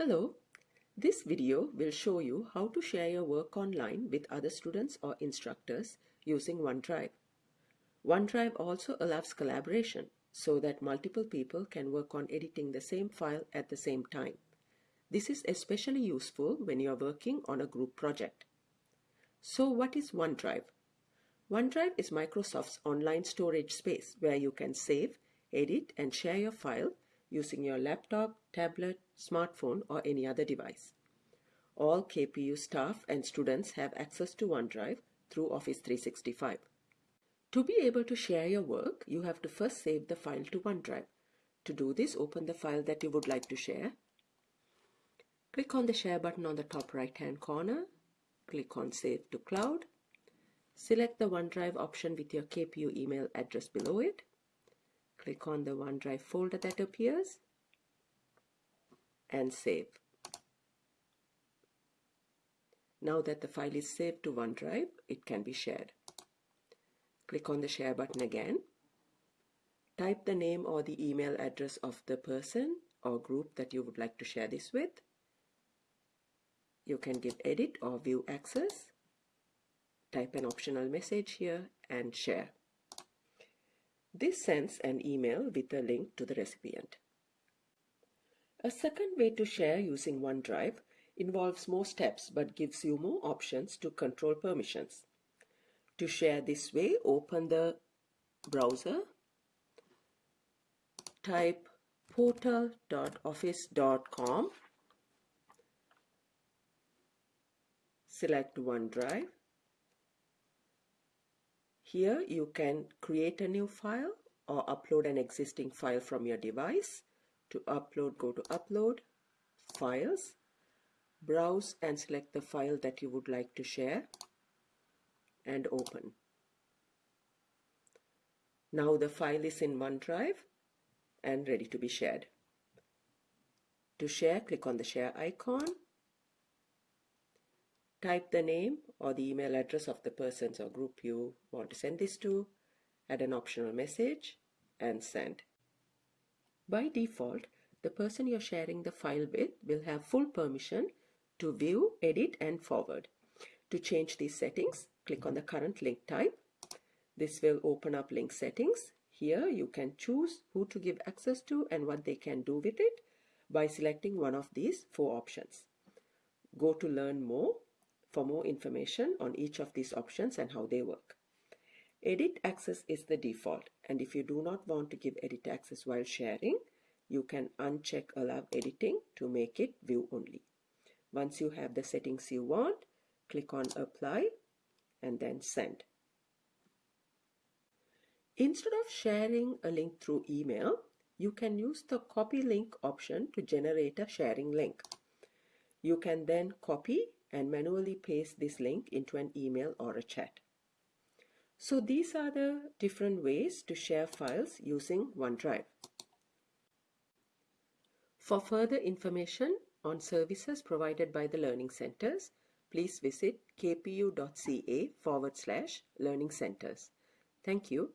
Hello, this video will show you how to share your work online with other students or instructors using OneDrive. OneDrive also allows collaboration so that multiple people can work on editing the same file at the same time. This is especially useful when you are working on a group project. So what is OneDrive? OneDrive is Microsoft's online storage space where you can save, edit and share your file using your laptop, tablet, smartphone or any other device. All KPU staff and students have access to OneDrive through Office 365. To be able to share your work, you have to first save the file to OneDrive. To do this, open the file that you would like to share. Click on the Share button on the top right hand corner. Click on Save to Cloud. Select the OneDrive option with your KPU email address below it. Click on the OneDrive folder that appears and save. Now that the file is saved to OneDrive, it can be shared. Click on the share button again. Type the name or the email address of the person or group that you would like to share this with. You can give edit or view access. Type an optional message here and share. This sends an email with a link to the recipient. A second way to share using OneDrive involves more steps but gives you more options to control permissions. To share this way, open the browser, type portal.office.com, select OneDrive, here you can create a new file or upload an existing file from your device. To upload, go to Upload, Files, browse and select the file that you would like to share and open. Now the file is in OneDrive and ready to be shared. To share, click on the share icon Type the name or the email address of the persons or group you want to send this to, add an optional message, and send. By default, the person you're sharing the file with will have full permission to view, edit, and forward. To change these settings, click on the current link type. This will open up link settings. Here you can choose who to give access to and what they can do with it by selecting one of these four options. Go to learn more for more information on each of these options and how they work. Edit access is the default and if you do not want to give edit access while sharing, you can uncheck allow editing to make it view only. Once you have the settings you want, click on apply and then send. Instead of sharing a link through email, you can use the copy link option to generate a sharing link. You can then copy and manually paste this link into an email or a chat. So these are the different ways to share files using OneDrive. For further information on services provided by the Learning Centers, please visit kpu.ca forward slash learning centers. Thank you.